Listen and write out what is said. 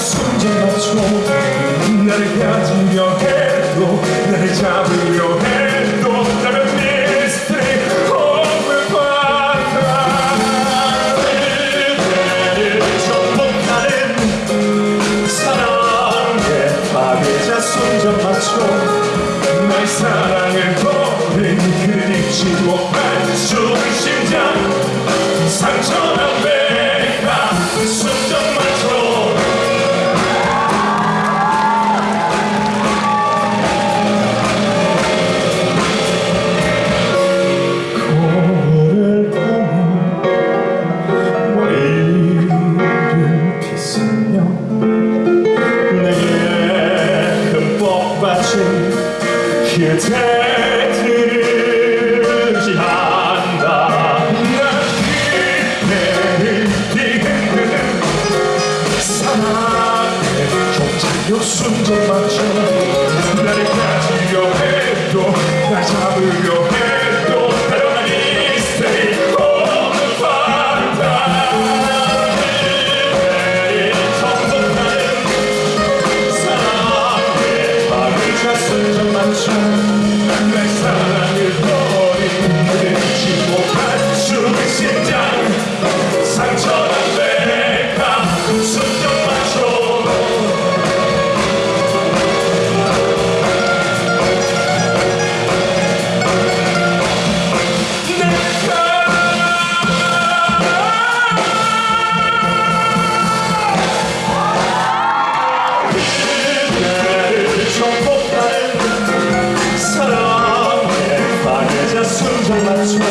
숨진 맞춰 나를 가지려 해도 나를 잡으려 해도 나는 미스터리 홈을 받아. 그대를 정복하는 사랑의 파괴자 손잡 맞춰 나의 사랑을 버린 그립 바친 그대들을 지한다 난 그대를 뒤흔드는 사랑의 종착역 순정 맞춰 나를 가지려 해도 날 잡으려 정